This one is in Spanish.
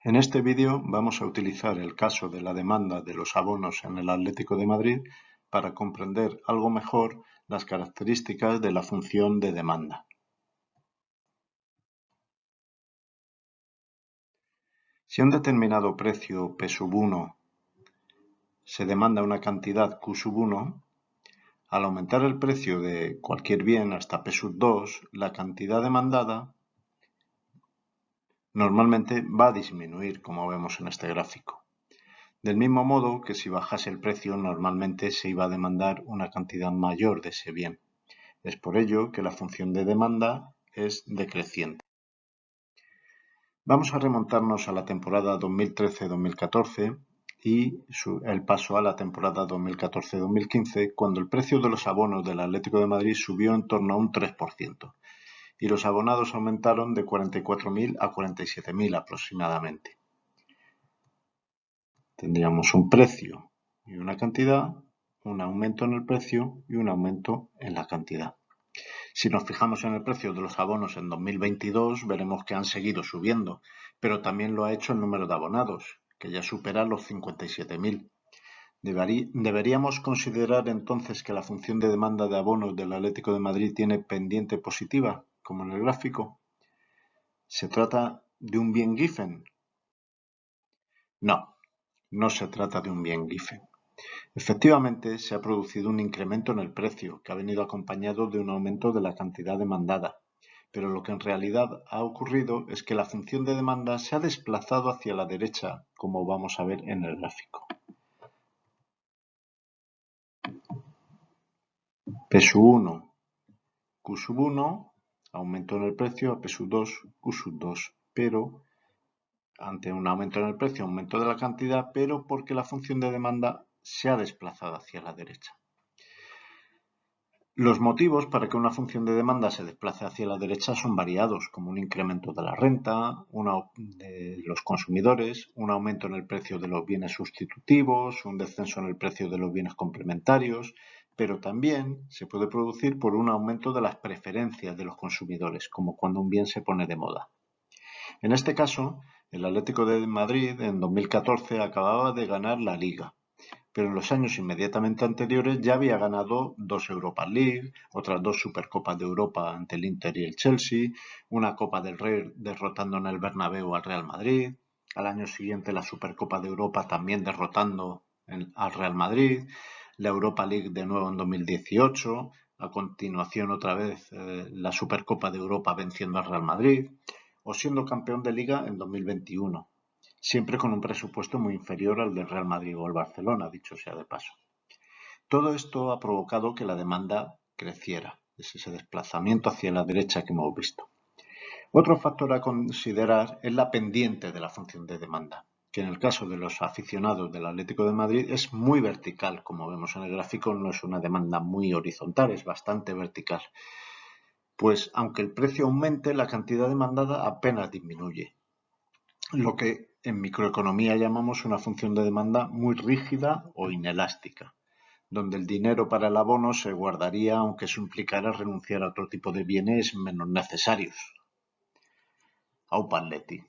En este vídeo vamos a utilizar el caso de la demanda de los abonos en el Atlético de Madrid para comprender algo mejor las características de la función de demanda. Si a un determinado precio P sub 1 se demanda una cantidad Q sub 1, al aumentar el precio de cualquier bien hasta P sub 2, la cantidad demandada normalmente va a disminuir, como vemos en este gráfico. Del mismo modo que si bajase el precio, normalmente se iba a demandar una cantidad mayor de ese bien. Es por ello que la función de demanda es decreciente. Vamos a remontarnos a la temporada 2013-2014 y el paso a la temporada 2014-2015, cuando el precio de los abonos del Atlético de Madrid subió en torno a un 3% y los abonados aumentaron de 44.000 a 47.000 aproximadamente. Tendríamos un precio y una cantidad, un aumento en el precio y un aumento en la cantidad. Si nos fijamos en el precio de los abonos en 2022, veremos que han seguido subiendo, pero también lo ha hecho el número de abonados, que ya supera los 57.000. Deberíamos considerar entonces que la función de demanda de abonos del Atlético de Madrid tiene pendiente positiva como en el gráfico? ¿Se trata de un bien Giffen? No, no se trata de un bien Giffen. Efectivamente, se ha producido un incremento en el precio, que ha venido acompañado de un aumento de la cantidad demandada, pero lo que en realidad ha ocurrido es que la función de demanda se ha desplazado hacia la derecha, como vamos a ver en el gráfico. P 1, Q 1 aumento en el precio a P 2, Q 2, pero ante un aumento en el precio, aumento de la cantidad, pero porque la función de demanda se ha desplazado hacia la derecha. Los motivos para que una función de demanda se desplace hacia la derecha son variados, como un incremento de la renta, de los consumidores, un aumento en el precio de los bienes sustitutivos, un descenso en el precio de los bienes complementarios, pero también se puede producir por un aumento de las preferencias de los consumidores, como cuando un bien se pone de moda. En este caso, el Atlético de Madrid en 2014 acababa de ganar la Liga, pero en los años inmediatamente anteriores ya había ganado dos Europa League, otras dos Supercopas de Europa ante el Inter y el Chelsea, una Copa del Rey derrotando en el Bernabéu al Real Madrid, al año siguiente la Supercopa de Europa también derrotando al Real Madrid, la Europa League de nuevo en 2018, a continuación otra vez eh, la Supercopa de Europa venciendo al Real Madrid, o siendo campeón de liga en 2021, siempre con un presupuesto muy inferior al del Real Madrid o el Barcelona, dicho sea de paso. Todo esto ha provocado que la demanda creciera, es ese desplazamiento hacia la derecha que hemos visto. Otro factor a considerar es la pendiente de la función de demanda que en el caso de los aficionados del Atlético de Madrid es muy vertical, como vemos en el gráfico, no es una demanda muy horizontal, es bastante vertical. Pues aunque el precio aumente, la cantidad demandada apenas disminuye, lo que en microeconomía llamamos una función de demanda muy rígida o inelástica, donde el dinero para el abono se guardaría aunque eso implicara renunciar a otro tipo de bienes menos necesarios. Aupaletti.